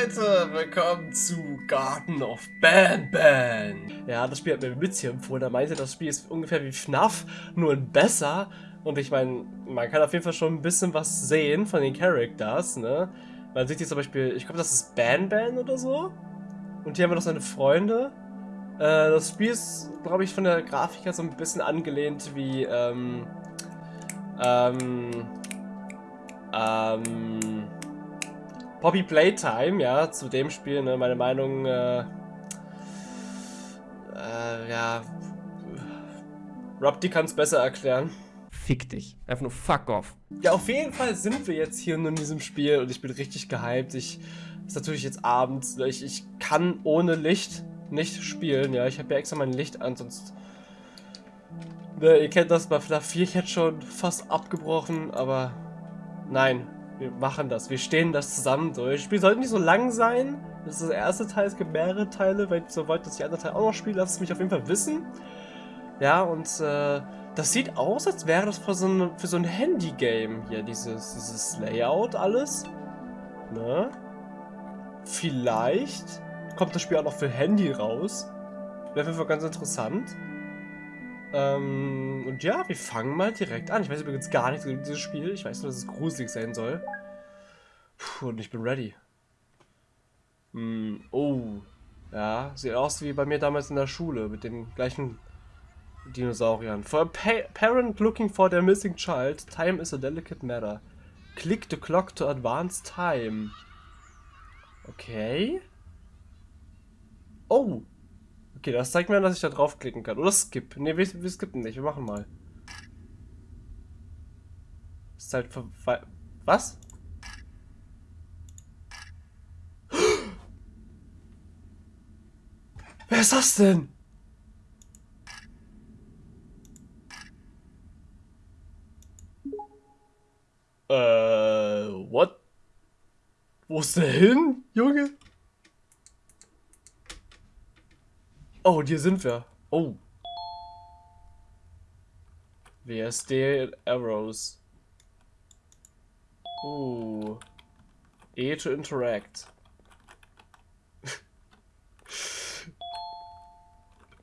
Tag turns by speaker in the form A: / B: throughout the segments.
A: Leute, willkommen zu Garden of Ban Ban. Ja, das Spiel hat mir hier empfohlen. Er meinte, das Spiel ist ungefähr wie FNAF, nur ein besser. Und ich meine, man kann auf jeden Fall schon ein bisschen was sehen von den Characters, ne? Man sieht hier zum Beispiel, ich glaube, das ist Ban Ban oder so. Und hier haben wir noch seine Freunde. Äh, das Spiel ist, glaube ich, von der Grafik her so ein bisschen angelehnt wie, ähm, ähm, ähm, Poppy Playtime, ja, zu dem Spiel, ne, meine Meinung, äh, äh, ja, Rob, die kann es besser erklären.
B: Fick dich. Einfach nur fuck off.
A: Ja, auf jeden Fall sind wir jetzt hier nur in diesem Spiel und ich bin richtig gehypt. Ich, ist natürlich jetzt abends, ich, ich kann ohne Licht nicht spielen, ja, ich habe ja extra mein Licht an, sonst, ne, ihr kennt das bei FNAF 4, ich hätte schon fast abgebrochen, aber nein, wir machen das. Wir stehen das zusammen durch. Das Spiel sollte nicht so lang sein. Das ist das erste Teil, es gibt mehrere Teile. Wenn ich so wollt, andere Teile auch noch spiele, lasst es mich auf jeden Fall wissen. Ja, und äh, das sieht aus, als wäre das für so ein, für so ein Handy-Game hier, dieses, dieses Layout alles. Ne? Vielleicht kommt das Spiel auch noch für Handy raus. Wäre auf jeden Fall ganz interessant. Ähm, und ja, wir fangen mal direkt an. Ich weiß übrigens gar nichts über dieses Spiel. Ich weiß nur, dass es gruselig sein soll. Puh, und ich bin ready. Hm, oh. Ja, sieht aus wie bei mir damals in der Schule mit den gleichen Dinosauriern. For a pa parent looking for their missing child, time is a delicate matter. Click the clock to advance time. Okay. Oh, Okay, das zeigt mir, dass ich da draufklicken kann. Oder skip. Ne, wir, wir skippen nicht. Wir machen mal. Ist halt für... Was? Wer ist das denn? Äh, what? Wo ist der hin, Junge? Oh, hier sind wir. Oh. WSD Arrows. Oh. E to interact.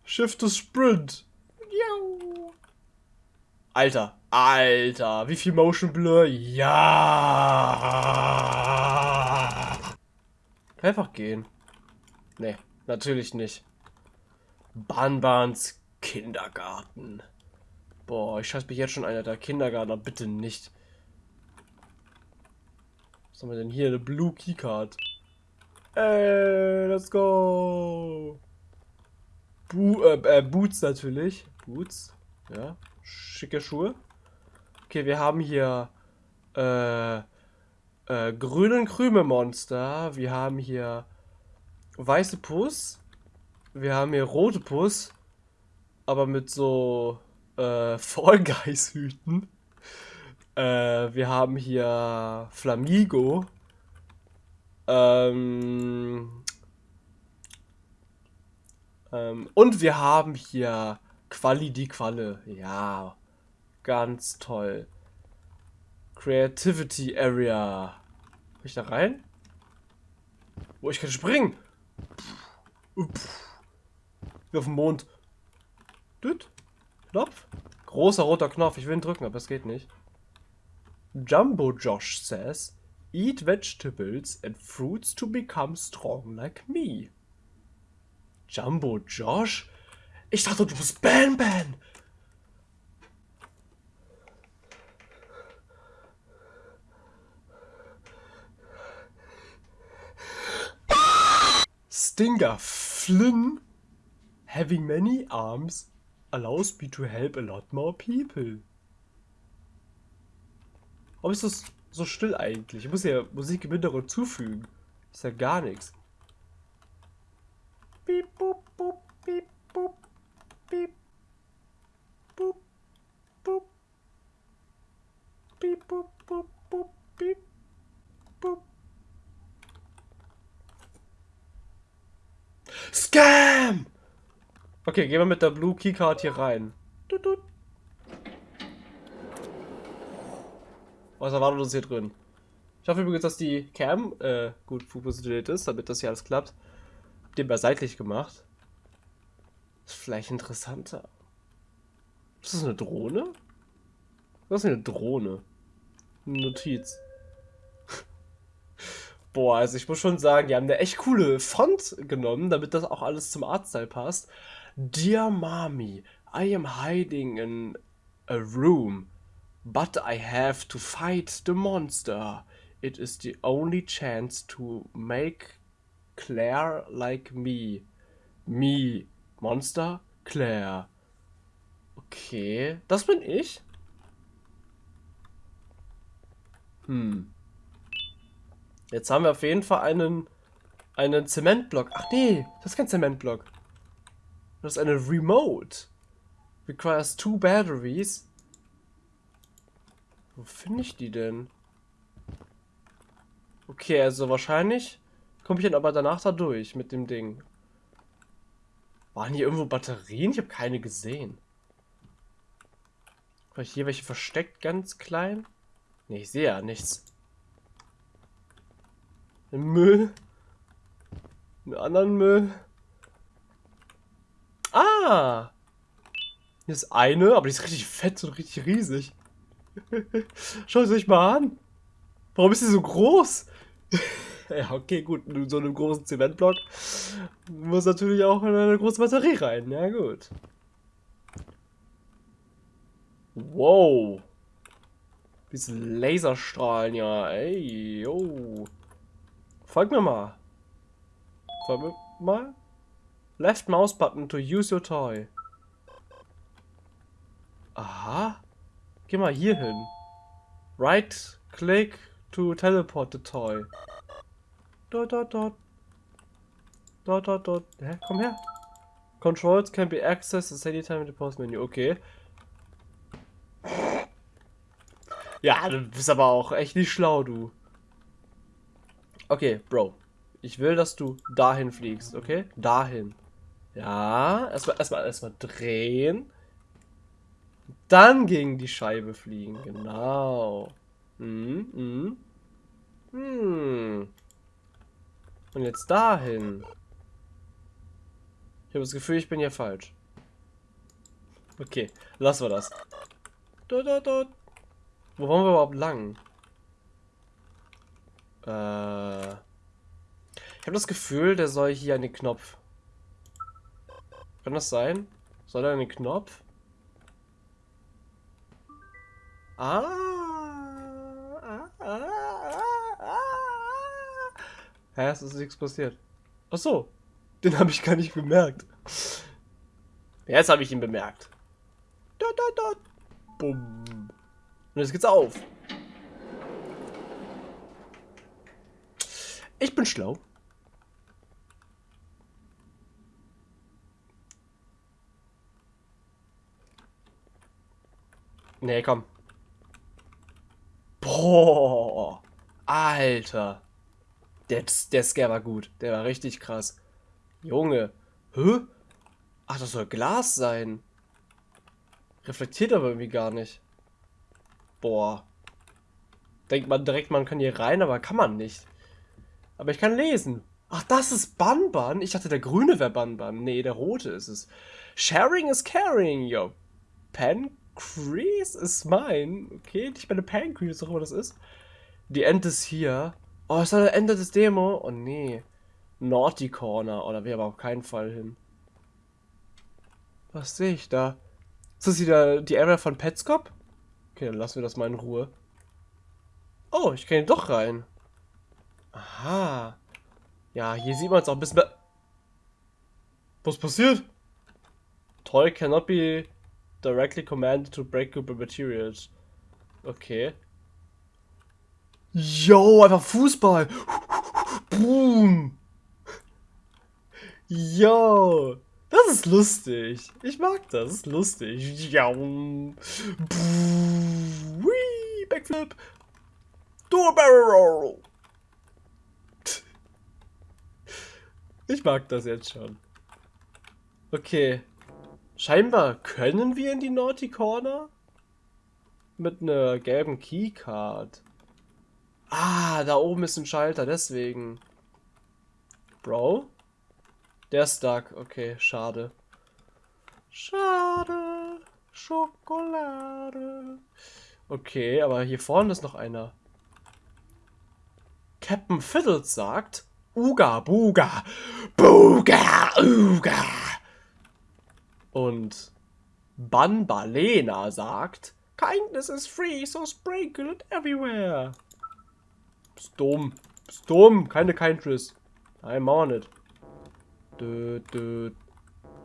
A: Shift to sprint. Alter, Alter, wie viel Motion Blur? Ja. Einfach gehen. Nee, natürlich nicht. Banbans Kindergarten. Boah, ich scheiß mich jetzt schon einer der Kindergartner. Bitte nicht. Was haben wir denn hier? Eine Blue Keycard. Ey, let's go. Bo äh, äh, Boots natürlich. Boots. Ja. Schicke Schuhe. Okay, wir haben hier äh, äh, grünen Krümelmonster. Wir haben hier weiße Puss. Wir haben hier rote Puss, aber mit so äh, Fall Guys Hüten. Äh, wir haben hier Flamigo. Ähm, ähm, und wir haben hier Quali die Qualle. Ja, ganz toll. Creativity Area. Kann ich da rein? Wo oh, ich kann springen. Pff. Wie auf dem Mond. Düt. Knopf. Großer roter Knopf. Ich will ihn drücken, aber es geht nicht. Jumbo Josh says, Eat vegetables and fruits to become strong like me. Jumbo Josh? Ich dachte, du bist Ban Ban. Stinger Flynn Having many arms allows me to help a lot more people. Warum ist das so still eigentlich? Ich muss ja Musik im Hintergrund zufügen. Ist ja gar nichts. Piep, boop, boop. Scam! Okay, gehen wir mit der Blue Keycard hier rein. Was erwartet uns hier drin? Ich hoffe übrigens, dass die Cam äh, gut positioniert ist, damit das hier alles klappt. Den mal seitlich gemacht. Ist vielleicht interessanter. Ist das eine Drohne? Was ist eine Drohne? Eine Notiz. Boah, also ich muss schon sagen, die haben eine echt coole Font genommen, damit das auch alles zum Artstyle passt. Dear Mommy, I am hiding in a room, but I have to fight the monster. It is the only chance to make Claire like me. Me. Monster? Claire. Okay, das bin ich. Hm. Jetzt haben wir auf jeden Fall einen, einen Zementblock. Ach nee, das ist kein Zementblock. Das ist eine Remote. Requires two batteries. Wo finde ich die denn? Okay, also wahrscheinlich komme ich dann aber danach da durch mit dem Ding. Waren hier irgendwo Batterien? Ich habe keine gesehen. Vielleicht hier welche versteckt, ganz klein? Ne, ich sehe ja nichts. Müll. Einen anderen Müll. Ah! Hier ist eine, aber die ist richtig fett und richtig riesig. Schaut euch mal an. Warum ist sie so groß? ja, okay, gut. In so einem großen Zementblock muss natürlich auch eine große Batterie rein. Ja, gut. Wow. Diese Laserstrahlen, ja. Ey, yo. Folg mir mal. Folg mir mal. Left mouse button to use your toy. Aha. Geh mal hier hin. Right click to teleport the toy. Dot dot dot. Dot dot dot. Hä? Komm her. Controls can be accessed at any time in the post menu. Okay. Ja, du bist aber auch echt nicht schlau, du. Okay, Bro. Ich will, dass du dahin fliegst, okay? Dahin. Ja, erstmal erstmal erstmal drehen. Dann gegen die Scheibe fliegen, genau. Hm, hm. Hm. Und jetzt dahin. Ich habe das Gefühl, ich bin hier falsch. Okay, lassen wir das. Dort, dort, dort. Wo wollen wir überhaupt lang? Äh, ich habe das Gefühl, der soll hier an den Knopf. Kann das sein? Soll er den Knopf? Ah, ah, ah, ah, ah. Hä, es ist nichts passiert. Ach so, den habe ich gar nicht bemerkt. Jetzt habe ich ihn bemerkt. Da, da, da. Bumm. Und jetzt geht's auf. Ich bin schlau. Nee, komm. Boah. Alter. Der, der Scare war gut. Der war richtig krass. Junge. Hä? Ach, das soll Glas sein. Reflektiert aber irgendwie gar nicht. Boah. Denkt man direkt, man kann hier rein, aber kann man nicht. Aber ich kann lesen. Ach, das ist Banban? Ich dachte, der grüne wäre Banban. Nee, der rote ist es. Sharing is caring, yo. Pancrease is mine. Okay, ich meine Pancrease, auch immer das ist. Die End ist hier. Oh, ist das das Ende des Demo? Oh, nee. Naughty Corner. Oh, da wäre aber auf keinen Fall hin. Was sehe ich da? Ist das wieder die Area von Petscop? Okay, dann lassen wir das mal in Ruhe. Oh, ich kann hier doch rein. Aha. Ja, hier sieht man es auch ein bisschen mehr. Was passiert? Toy cannot be directly commanded to break breakable materials. Okay. Yo, einfach Fußball. Boom. Yo. Das ist lustig. Ich mag das. Das ist lustig. Ja. Backflip. Do a barrel roll. Ich mag das jetzt schon. Okay. Scheinbar können wir in die Naughty Corner? Mit einer gelben Keycard. Ah, da oben ist ein Schalter, deswegen. Bro? Der ist stuck. Okay, schade. Schade. Schokolade. Okay, aber hier vorne ist noch einer. Captain Fiddles sagt Uga, Buga, Buga, Uga. Und Banbalena sagt Kindness is free, so sprinkle it everywhere. Bist dumm. Bist dumm. Keine Kindness. Nein, mach nicht. Dö, dö,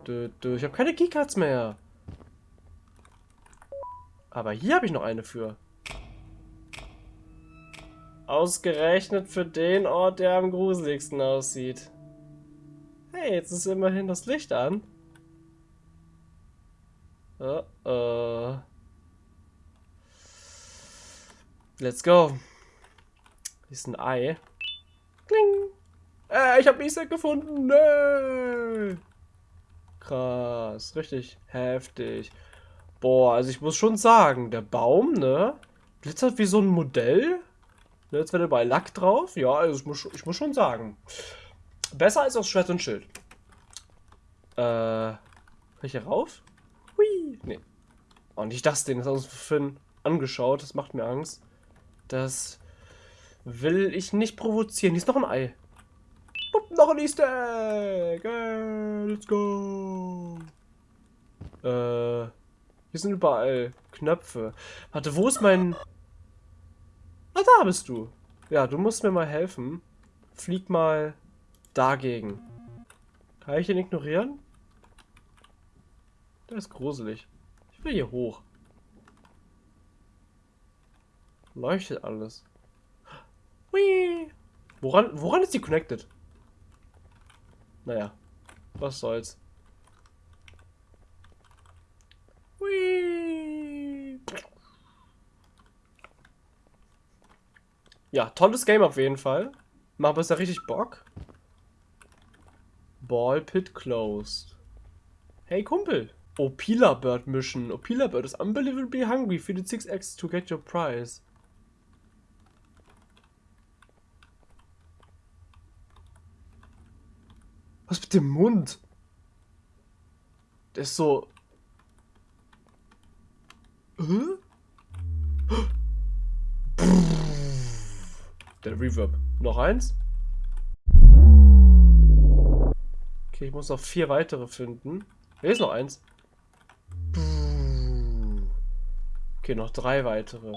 A: dö, dö. Ich habe keine Keycards mehr. Aber hier habe ich noch eine für. Ausgerechnet für den Ort, der am gruseligsten aussieht. Hey, jetzt ist immerhin das Licht an. Uh -oh. Let's go. Hier ist ein Ei. Kling. Äh, ich habe Isaac gefunden. Nee. Krass. Richtig heftig. Boah, also ich muss schon sagen, der Baum, ne? Glitzert wie so ein Modell. Ne, jetzt wird er bei Lack drauf. Ja, also ich muss, ich muss schon sagen. Besser als aus Schwert und Schild. Äh. Kann ich hier rauf? Nee. Und ich dachte, den ist aus Finn angeschaut. Das macht mir Angst. Das will ich nicht provozieren. Hier ist noch ein Ei. Bup, noch ein Easter Egg. Hey, let's go. Äh. Hier sind überall Knöpfe. Warte, wo ist mein... Ah, da bist du. Ja, du musst mir mal helfen. Flieg mal dagegen. Kann ich ihn ignorieren? Der ist gruselig. Ich will hier hoch. Leuchtet alles. Hui. Woran, woran ist die connected? Naja, was soll's. Hui. Ja, tolles Game auf jeden Fall. Macht ja richtig Bock. Ball Pit closed. Hey Kumpel. Opila Bird Mission. Opila Bird is unbelievably hungry. Feed it 6 eggs to get your prize. Was mit dem Mund? Der ist so... Hä? Der Reverb. Noch eins? Okay, ich muss noch vier weitere finden. Hier ist noch eins. Okay, noch drei weitere.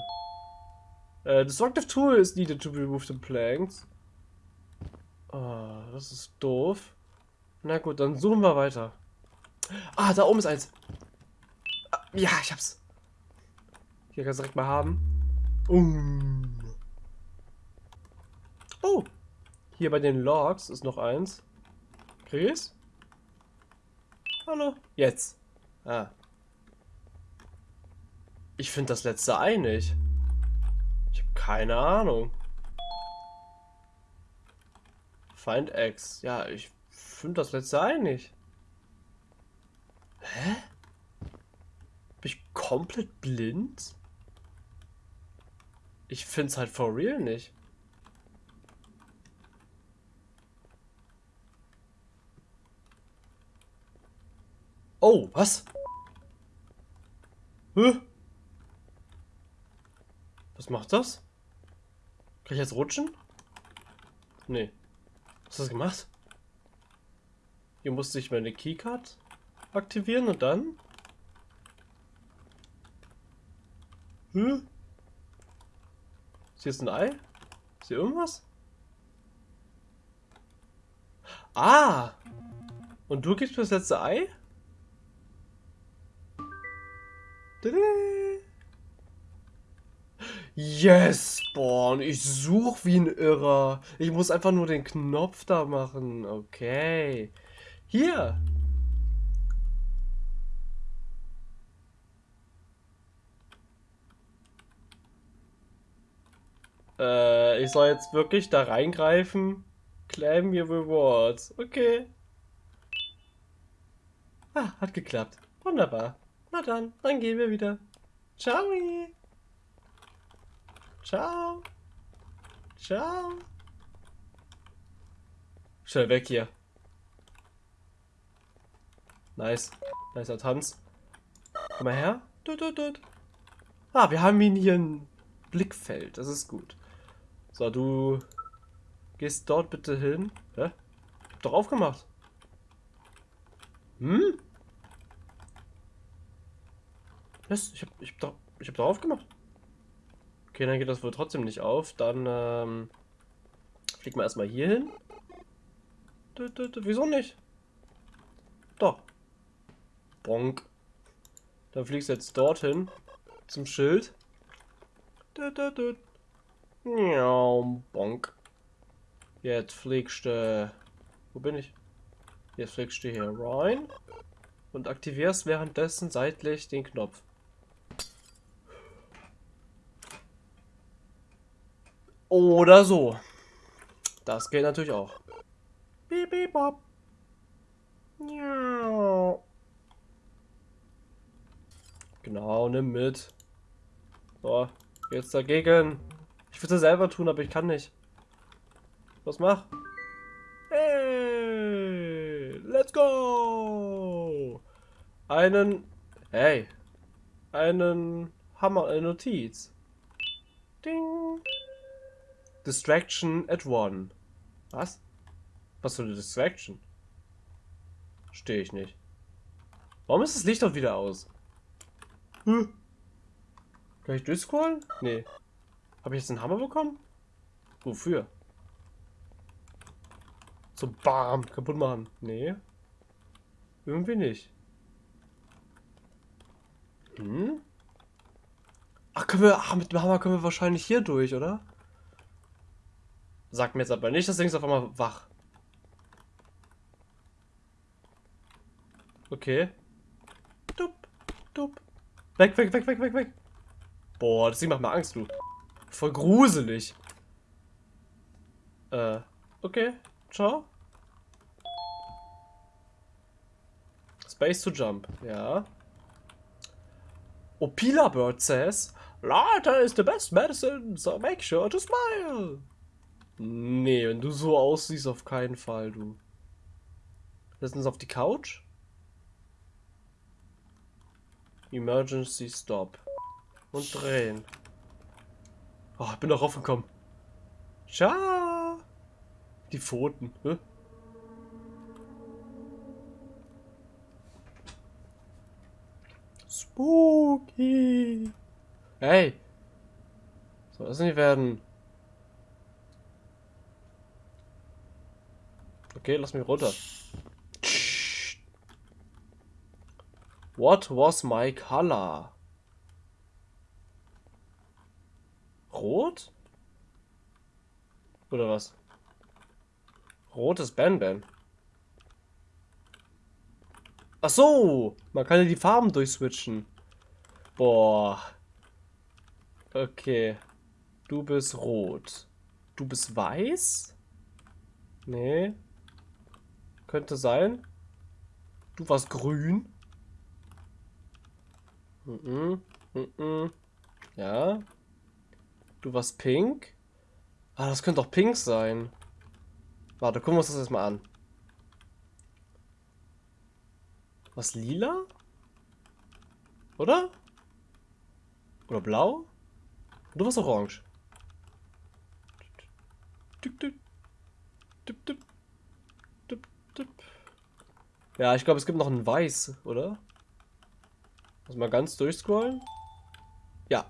A: Uh, destructive tool is needed to remove the planks. Oh, das ist doof. Na gut, dann suchen wir weiter. Ah, da oben ist eins. Ah, ja, ich hab's. Hier kannst du direkt mal haben. Um. Oh. Hier bei den Logs ist noch eins. Krieg ich's? Hallo. Jetzt. Ah. Ich finde das letzte Ei nicht. Ich habe keine Ahnung. Find X. Ja, ich finde das letzte Ei nicht. Hä? Bin ich komplett blind? Ich finde es halt for real nicht. Oh, was? Hä? Was macht das? Kann ich jetzt rutschen? Nee. Was hast du gemacht? Hier musste ich meine Keycard aktivieren und dann? Hm? Ist hier jetzt ein Ei? Ist hier irgendwas? Ah! Und du gibst mir das letzte Ei? Yes, Spawn. Ich suche wie ein Irrer. Ich muss einfach nur den Knopf da machen. Okay. Hier. Äh, ich soll jetzt wirklich da reingreifen? Claim your rewards. Okay. Ah, hat geklappt. Wunderbar. Na dann, dann gehen wir wieder. Ciao. Ciao. Ciao. Schnell weg hier. Nice. Nicer Tanz. Komm mal her. Dut, dut, dut. Ah, wir haben ihn hier im Blickfeld. Das ist gut. So, du gehst dort bitte hin. Hä? Hab doch aufgemacht. Hm? Was? Ich hab, ich hab doch, ich hab doch aufgemacht. Okay, dann geht das wohl trotzdem nicht auf. Dann, ähm, fliegen wir erstmal hier hin. Wieso nicht? Doch. Bonk. Dann fliegst du jetzt dorthin. Zum Schild. Dut, dut, dut. Ja, bonk. Jetzt fliegst du. Wo bin ich? Jetzt fliegst du hier rein. Und aktivierst währenddessen seitlich den Knopf. Oder so. Das geht natürlich auch. Beep, bop. Ja. Genau, nimm mit. So, jetzt dagegen. Ich würde es selber tun, aber ich kann nicht. Was mach? Hey, let's go! Einen, hey, einen Hammer, eine Notiz. Ding. Distraction at one. Was? Was für eine Distraction? Stehe ich nicht. Warum ist das Licht doch wieder aus? Hm. Kann ich durchscrollen? Nee. Habe ich jetzt einen Hammer bekommen? Wofür? Zum BAM kaputt machen. Nee. Irgendwie nicht. Hm? Ach, können wir. Ach, mit dem Hammer können wir wahrscheinlich hier durch, oder? Sagt mir jetzt aber nicht, das Ding ist auf einmal wach. Okay. Dup, dup. Weg, weg, weg, weg, weg, weg. Boah, das Ding macht mir Angst, du. Voll gruselig. Äh, okay. Ciao. Space to jump, ja. Opila Bird says, Laughter is the best medicine, so make sure to smile. Nee, wenn du so aussiehst, auf keinen Fall, du. Setzen uns auf die Couch. Emergency Stop. Und drehen. Oh, ich bin doch raufgekommen. Ciao. Die Pfoten. Hä? Spooky. Hey. Soll das nicht werden? Okay, lass mich runter. What was my color? Rot? Oder was? Rotes Ben-Ben. Ach so, man kann ja die Farben durchswitchen. Boah. Okay. Du bist rot. Du bist weiß? Nee. Könnte sein. Du warst grün. Mhm. Mhm. Ja. Du warst pink. Ah, das könnte doch pink sein. Warte, gucken wir uns das jetzt mal an. Was lila? Oder? Oder blau? Du warst orange. Tipp, tipp. Tipp, tipp. Ja, ich glaube, es gibt noch ein Weiß, oder? Muss mal ganz durchscrollen. Ja.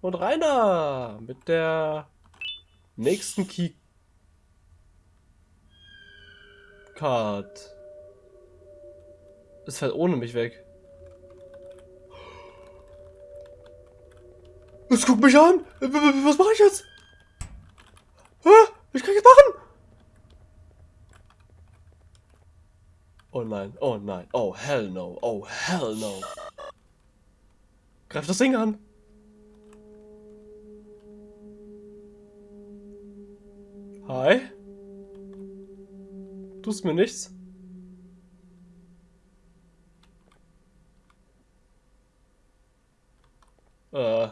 A: Und Rainer mit der nächsten Key Card. Es fällt ohne mich weg. Es guckt mich an. Was mache ich jetzt? Was kann ich jetzt machen? Oh nein, oh nein, oh hell no, oh hell no. Greif das Ding an. Hi. Tust mir nichts. Äh.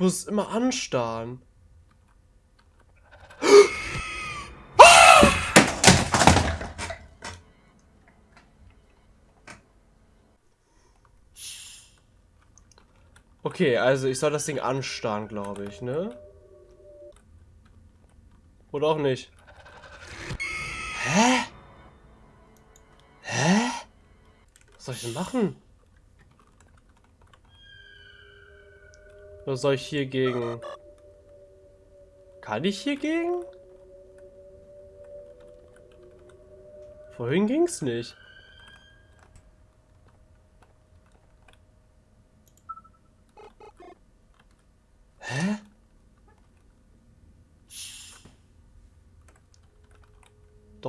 A: muss es immer anstarren. Okay, also ich soll das Ding anstarren, glaube ich, ne? Oder auch nicht. Hä? Hä? Was soll ich denn machen? Was soll ich hier gegen? Kann ich hier gegen? Vorhin ging's nicht.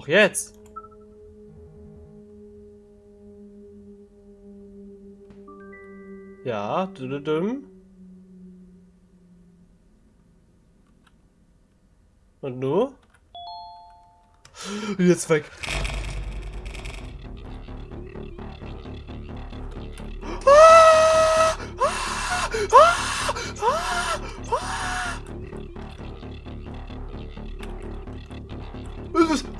A: Doch jetzt. Ja, düdüdüm. Und nur? Jetzt weg.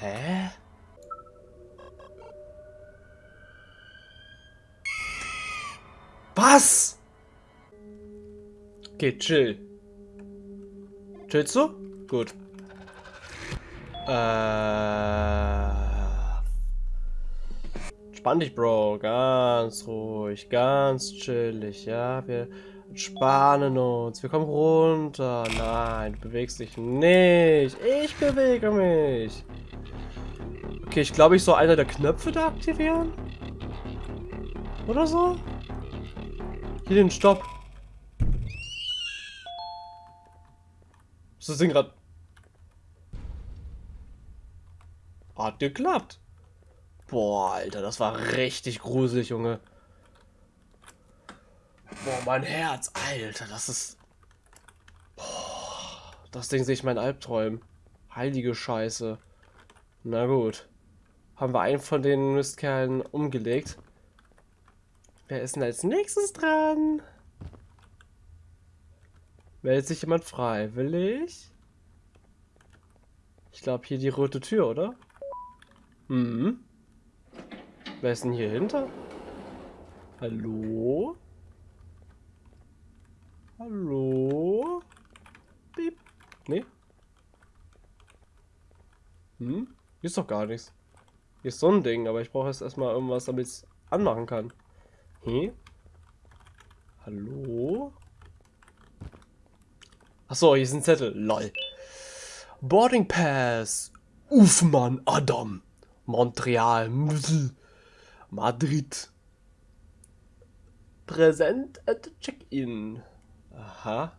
A: Hä? Was? Okay, chill. Chillst du? Gut. Äh. Spann dich, Bro. Ganz ruhig, ganz chillig, ja. Wir entspannen uns. Wir kommen runter. Nein, du bewegst dich nicht. Ich bewege mich. Okay, ich glaube, ich soll einer der Knöpfe da aktivieren. Oder so? Hier den Stopp. Ist das Ding gerade... Hat geklappt. Boah, Alter, das war richtig gruselig, Junge. Boah, mein Herz, Alter, das ist... Boah, das Ding sehe ich mein Albträumen. Heilige Scheiße. Na gut. Haben wir einen von den Mistkerlen umgelegt. Wer ist denn als nächstes dran? Meldet sich jemand freiwillig? Ich glaube hier die rote Tür, oder? Mhm. Wer ist denn hier hinter? Hallo? Hallo? Piep. Nee? Hm? Hier ist doch gar nichts. Hier ist so ein Ding, aber ich brauche jetzt erstmal irgendwas, damit ich es anmachen kann. Hm? Hallo? Achso, hier ist ein Zettel. Lol. Boarding Pass. Ufmann, Adam. Montreal. Madrid. Präsent at Check-in. Aha.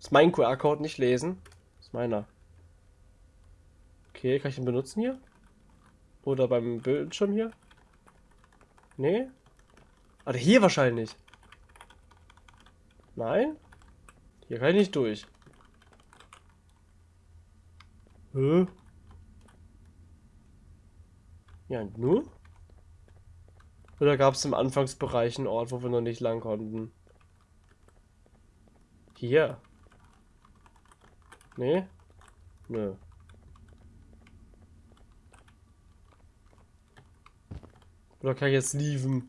A: Ist mein QR-Code nicht lesen? Ist meiner. Okay, kann ich den benutzen hier? Oder beim Bildschirm hier? Nee? Oder hier wahrscheinlich. Nein? Hier kann ich nicht durch. Hä? Ja, nur? Oder gab es im Anfangsbereich einen Ort, wo wir noch nicht lang konnten? Hier. Nee? Nö. Oder kann ich jetzt lieven?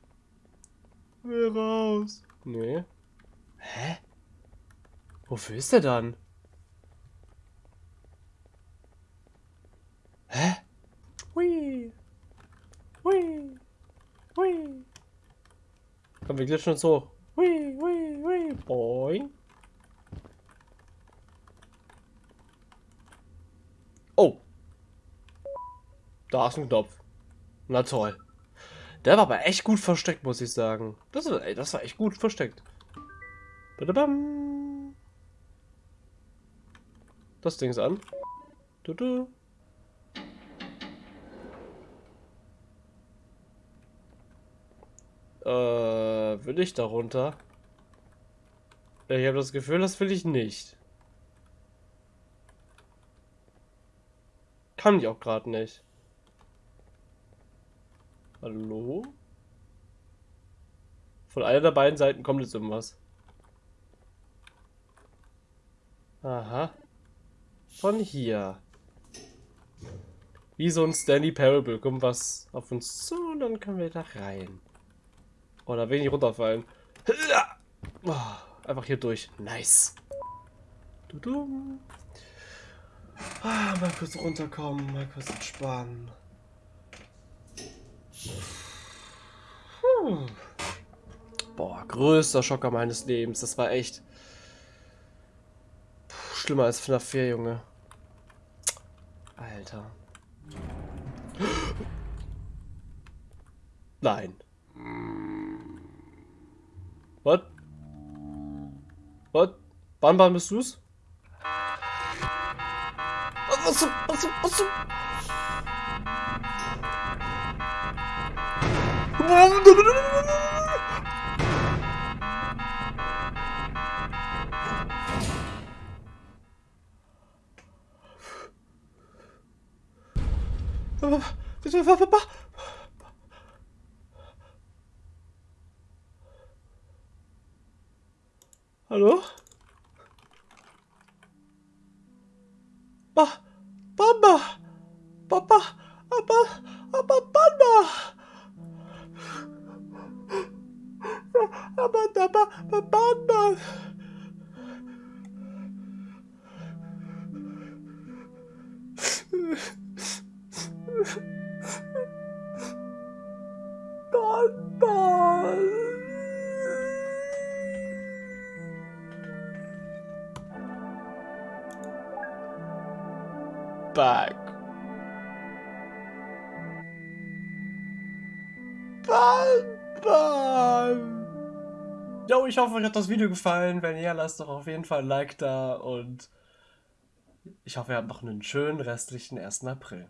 A: Will raus. Nee. Hä? Wofür ist der dann? Hä? Hui. Hui. Hui. Komm, wir glitschen uns hoch. Hui, hui, hui. Boing. Oh. Da ist ein Knopf. Na toll. Der war aber echt gut versteckt, muss ich sagen. Das, ey, das war echt gut versteckt. Badabam. das Ding an. Du, du. Äh, will ich da runter? Ich habe das Gefühl, das will ich nicht. Kann ich auch gerade nicht. Hallo? Von einer der beiden Seiten kommt jetzt irgendwas. Aha. Von hier. Wie so ein Stanley Parable kommt was auf uns zu und dann können wir da rein. Oh, da will ich runterfallen. Oh, einfach hier durch. Nice. Du -du. Ah, mal kurz runterkommen, mal kurz entspannen. Puh. Boah, größter Schocker meines Lebens. Das war echt Puh, schlimmer als FNAF 4, Junge. Alter. Nein. Was? Was? Banban bist du's? Was zum, was zum, was Hallo? Ba, Bamba. back. Jo, ich hoffe, euch hat das Video gefallen. Wenn ja, lasst doch auf jeden Fall ein Like da und ich hoffe, ihr habt noch einen schönen restlichen 1. April.